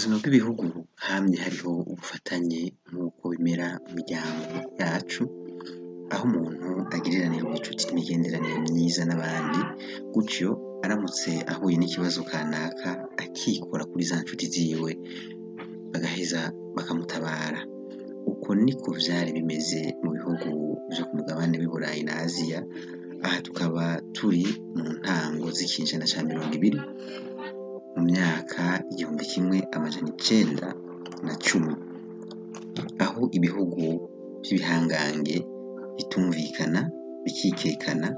buzima bw'ibihugu hamye hariho ubufatanye nk'uko bimera mu miryango yacu, aho umuntu agiriranira ubucuti n'imigenderanire myiza n'abandi, gutyo aramutse ahuye n'ikibazo kanaka akikora kuri za nshuti ziwe, bagaheza bakamutabara. Uko niko vyari bimeze mu bihugu vyo ku mugabane w'i Burayi na Aziya, aha tukaba turi mu ntango z'ikinjana ca mirongo ibiri, mu myaka igihumbi kimwe amajana icenda na cumi, aho ibihugu vy'ibihangange bitumvikana, bikikekana,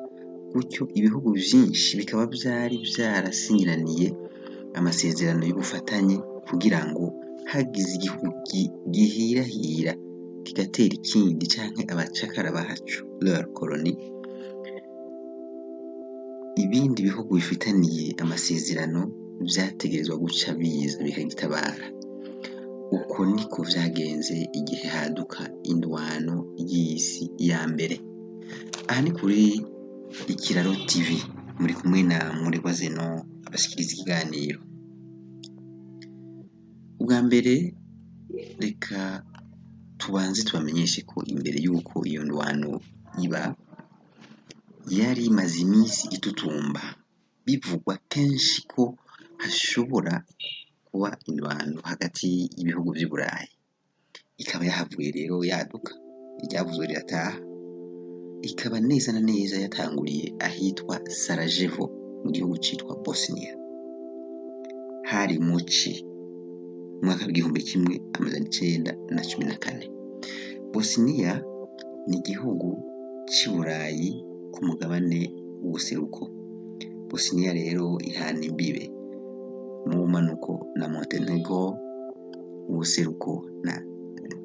gutyo ibihugu vyinshi bikaba vyari vyarasinyiraniye amasezerano y'ubufatanye kugira ngo hagize igihugu gihirahira kigatera ikindi canke abacakara baco colonie, ibindi bihugu bifitaniye amasezerano vyategerezwa guca biza bikagitabara. Uko niko vyagenze igihe haduka indwano y'isi ya mbere. Aha ni kuri Ikiraro TV, muri kumwe na Muregwa Zeno abashikiriza ikiganiro. Ubwa mbere reka tubanze tubamenyeshe ko imbere y'uko iyo ndwano iba, yari imaze imisi itutumba, bivugwa kenshi ko hashobora kuba indwano hagati y'ibihugu vy'i Burayi. Ikaba yahavuye rero yaduka, iryavuzwe rirataha, ikaba neza na neza yatanguriye ahitwa Sarajevo mu gihugu citwa Bosnia. Hari mu ci, mwaka w'igihumbi kimwe amajana icenda na cumi na kane. Bosnia ni igihugu c'i Burayi ku mugabane w'ubuseruko. Bosnia rero ihana imbibe mu bumanuko na Montenegro, mu buseruko na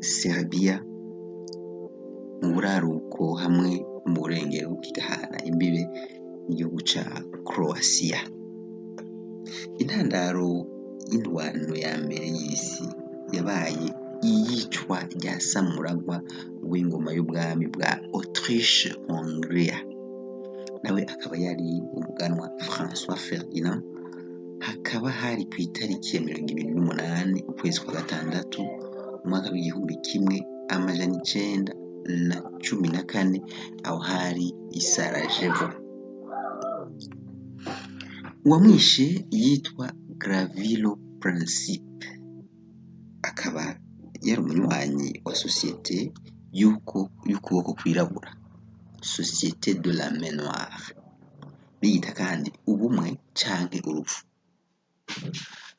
Serbia, mu buraruko hamwe mu burengero igahana imbibe n'igihugu ca Croatia. Intandaro y'indwano ya mbere y'isi yabaye iyicwa rya samuragwa w'ingoma y'ubwami bwa Autriche Hongria, nawe akaba yari umuganwa François Ferdinand, hakaba hari kw'itariki ya mirongo ibiri n'umunani ukwezi kwa gatandatu umwaka w'igihumbi kimwe amajana icenda na cumi na kane, aho hari i Sarajevo. Uwamwishe yitwa Gravilo Principe, akaba yari umunywanyi wa sosiyete y'ukuboko kwirabura, Société de la main noire, biyita kandi ubumwe canke urupfu.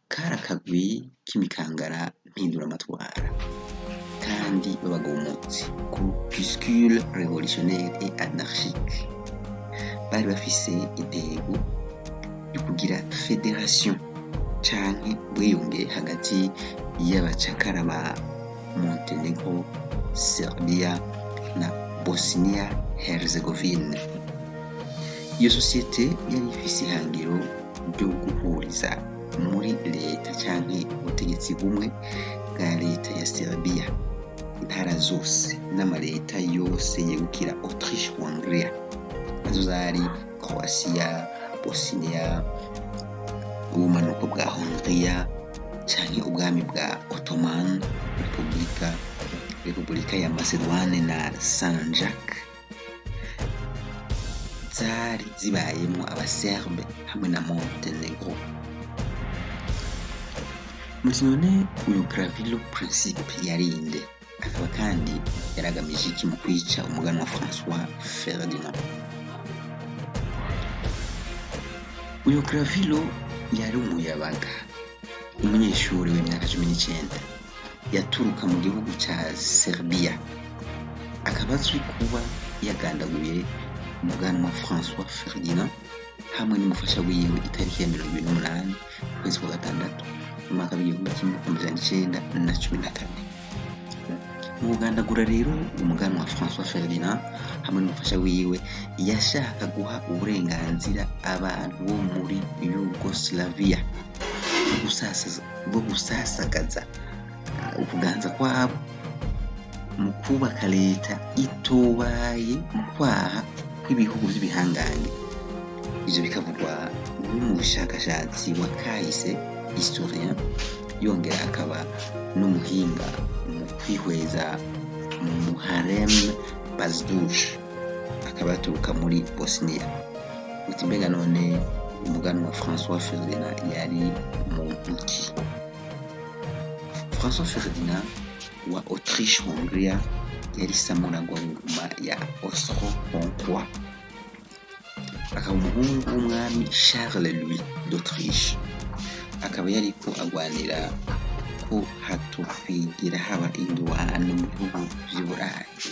Kari akagwi k'imikangara mpinduramatwara kandi b'abagumutsi, groupuscule révolutionnaire et anarchique. Bari bafise intego yo kugira fédération canke ubwiyunge hagati y'abacakara ba Montenegro, Serbia na Bosnia Herzegovine. Iyo sosiyete yari ifise ihangiro ryo guhuriza muri leta canke ubutegetsi bumwe bwa leta ya Serbia intara zose n'amaleta yose yegukira Autriche Hongria, na zo zari Croatia, Bosnia, ubumanuko bwa Hongria canke ubwami bwa Ottoman, Repubulika Repubulika ya Macedoine na Sanjak zari zibayemwo abaserbe hamwe na Montenegro. Muti none uyu Gravilo Principe yarinde, akaba kandi yaragamije iki mu kwica umuganwa François Ferdinand? Uyu Gravilo yari umuyabaga, umunyeshuri w'imyaka cumi n'icenda, yaturuka mu gihugu ca Serbia, akaba azwi kuba yagandaguye umuganwa François Ferdinand hamwe n'umufasha wiwe itariki ya mirongo ibiri n'umunani ukwezi kwa gatandatu. Umwaka w'igihumbi kimwe amajana icenda na cumi na kane. Mu kugandagura rero umuganwa François Ferdinand hamwe n'umufasha wiwe, yashaka guha uburenganzira abantu bo muri Yugoslavia bwo gusasagaza ukuganza kwabo mu kwubaka leta itobaye mu kwaha kw'ibihugu vy'ibihangange. Ivyo bikavugwa n'umushakashatsi wa kahise historien yongera akaba n'umuhinga mu kwihweza Muharrem Bazdouj akaba yaturuka muri Bosnia. Uti mbega none umuganwa François Ferdinand yari muntu François Ferdinand wa Autriche Hongria yari samuragwa ngoma ya Austro-Hongrois. Akaba umuhungu w'umwami Charles Louis d'Autriche akaba yariko agwanira ko hatokwigira haba indwano mu bihugu vy'i Burayi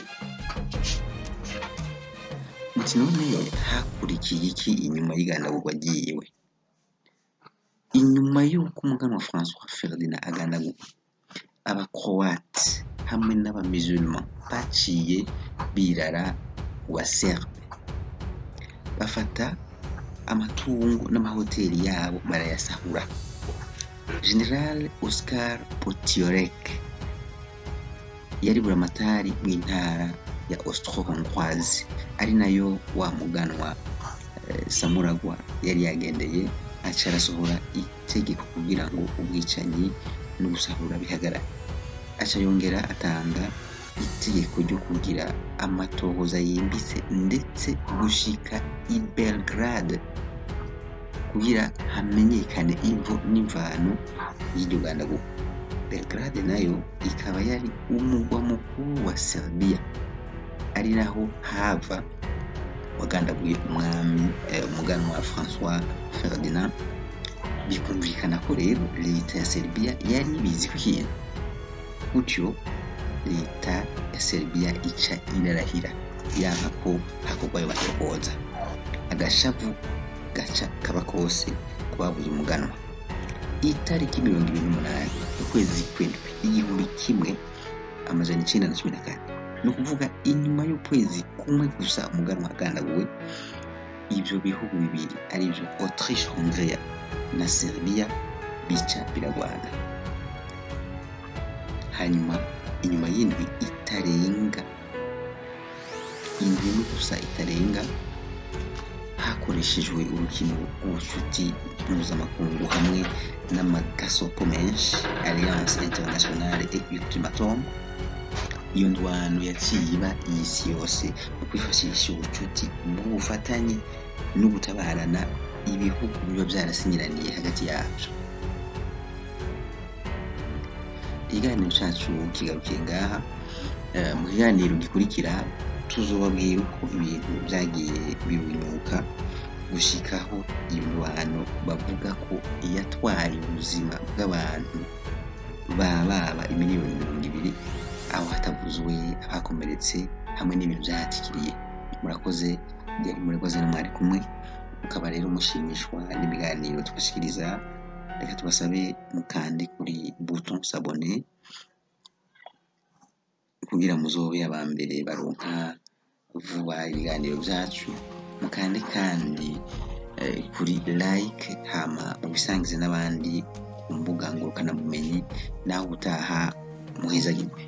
muti none hakurikiye iki inyuma y'igandagurwa ryiwe inyuma y'uko umuganwa François Ferdinand agandagurwa abakroate hamwe n'abamusulman baciye birara wa serbe. Bafata amatungo n'amahoteli yabo barayasahura. General oscar potiorek yari buramatari w'intara ya austro-hongroise. Ari na yo wa muganwa eh, samuragwa yari yagendeye aca arasohora itegeko kugira ngo ubwicanyi n'ugusahura bihagarare. Aca yongera atanga itegeko ryo kugira amatohoza yimbitse ndetse gushika i belgrade. Kugira hamenyekane imvo n'imvano y'iryo gandagurwa belgrade na yo ikaba yari umugwa mukuru wa serbia. Ari naho hava wagandaguye umwami eh, umuganwa François Ferdinand. Bikumvikana ko rero leta ya Serbia yari ibizi ku kintu gutyo leta ya Serbia ica irarahira. Yanka ko hakorwa ayo matohoza agashavu gaca kaba kose kubabuza umuganwa itariki mirongo ibiri n'umunani ukwezi kw'indwi igihumbi kimwe amajana icenda na cumi na kane ni ukuvuga inyuma y'ukwezi kumwe gusa umuganwa agandaguwe ibyo bihugu bibiri ari byo autriche hongria na serbia bica biragwana. Hanyuma inyuma y'indwi itarenga indwi imwe gusa itarenga hakoreshejwe urukino rw'ubucuti mpuzamakungu hamwe n'amagasopo menshi alliance internationale et ultimatum. Iyo ndwano yaciye iba iy'isi yose mu kwifashisha ubucuti bw'ubufatanye no gutabarana ibihugu biba byarasinyiraniye hagati yabyo. Ikiganiro cyacu kigarukiye ngaha. Eh, mu kiganiro gikurikira tuzobabwira uko ibintu byagiye birunyuka. Gushikaho ibihano bavuga ko yatwaye ubuzima bw'abantu bababa imiliyoni mirongo ibiri aho hatavuzwe abakomeretse hamwe n'ibintu byahatikiriye murakoze murakoze mwari kumwe. Mukaba rero mushimishwa n'ibiganiro tubashikiriza. Reka tubasabe mukande kuri buton sabone kugira muzobe aba mbere baronka vuba ibiganiro byacu. Mukande kandi eh, kuri like hama mubisangize n'abandi ku mbuga ngurukanabumenyi naho utaha muhezagirwe.